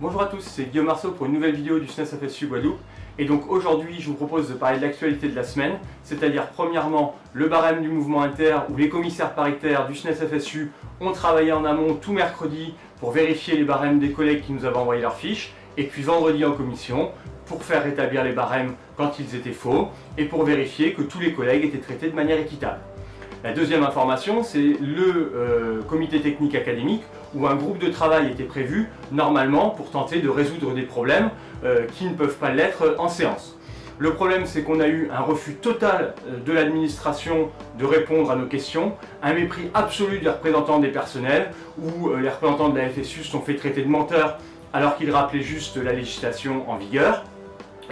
Bonjour à tous, c'est Guillaume Marceau pour une nouvelle vidéo du SNES FSU Guadeloupe. Et donc aujourd'hui, je vous propose de parler de l'actualité de la semaine, c'est-à-dire premièrement le barème du mouvement inter où les commissaires paritaires du SNES FSU ont travaillé en amont tout mercredi pour vérifier les barèmes des collègues qui nous avaient envoyé leurs fiches, et puis vendredi en commission pour faire rétablir les barèmes quand ils étaient faux, et pour vérifier que tous les collègues étaient traités de manière équitable. La deuxième information, c'est le euh, comité technique académique où un groupe de travail était prévu normalement pour tenter de résoudre des problèmes euh, qui ne peuvent pas l'être en séance. Le problème, c'est qu'on a eu un refus total euh, de l'administration de répondre à nos questions, un mépris absolu des représentants des personnels, où les représentants de la FSU sont fait traiter de menteurs alors qu'ils rappelaient juste la législation en vigueur.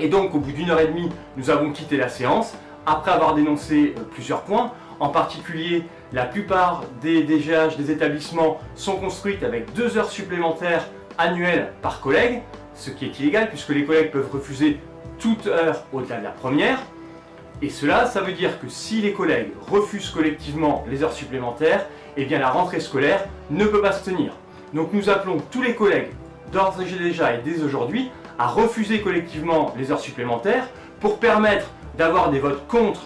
Et donc, au bout d'une heure et demie, nous avons quitté la séance, après avoir dénoncé plusieurs points, en particulier, la plupart des DGH des établissements sont construites avec deux heures supplémentaires annuelles par collègue, ce qui est illégal puisque les collègues peuvent refuser toute heure au-delà de la première. Et cela, ça veut dire que si les collègues refusent collectivement les heures supplémentaires, eh la rentrée scolaire ne peut pas se tenir. Donc nous appelons tous les collègues, d'ores et déjà et dès aujourd'hui, à refuser collectivement les heures supplémentaires pour permettre d'avoir des votes contre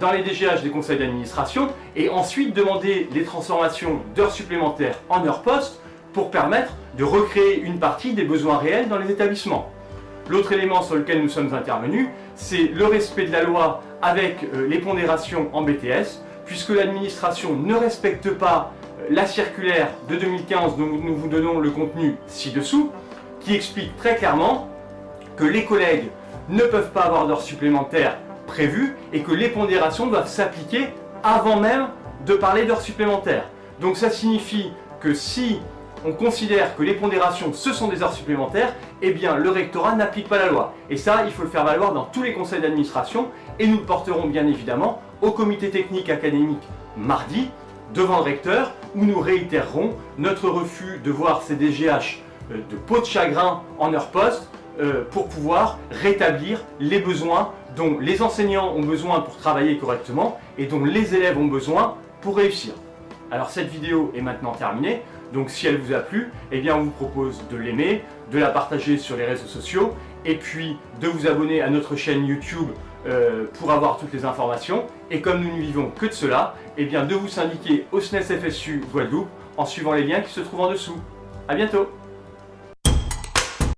dans les DGH des conseils d'administration et ensuite demander les transformations d'heures supplémentaires en heures postes pour permettre de recréer une partie des besoins réels dans les établissements. L'autre élément sur lequel nous sommes intervenus, c'est le respect de la loi avec euh, les pondérations en BTS, puisque l'administration ne respecte pas euh, la circulaire de 2015 dont nous vous donnons le contenu ci-dessous, qui explique très clairement que les collègues ne peuvent pas avoir d'heures supplémentaires et que les pondérations doivent s'appliquer avant même de parler d'heures supplémentaires. Donc ça signifie que si on considère que les pondérations ce sont des heures supplémentaires, eh bien le rectorat n'applique pas la loi. Et ça, il faut le faire valoir dans tous les conseils d'administration et nous le porterons bien évidemment au comité technique académique mardi devant le recteur où nous réitérerons notre refus de voir ces DGH euh, de peau de chagrin en heure poste euh, pour pouvoir rétablir les besoins dont les enseignants ont besoin pour travailler correctement et dont les élèves ont besoin pour réussir. Alors cette vidéo est maintenant terminée, donc si elle vous a plu, eh bien on vous propose de l'aimer, de la partager sur les réseaux sociaux et puis de vous abonner à notre chaîne YouTube euh, pour avoir toutes les informations. Et comme nous ne vivons que de cela, eh bien de vous syndiquer au SNES FSU Guadeloupe en suivant les liens qui se trouvent en dessous. A bientôt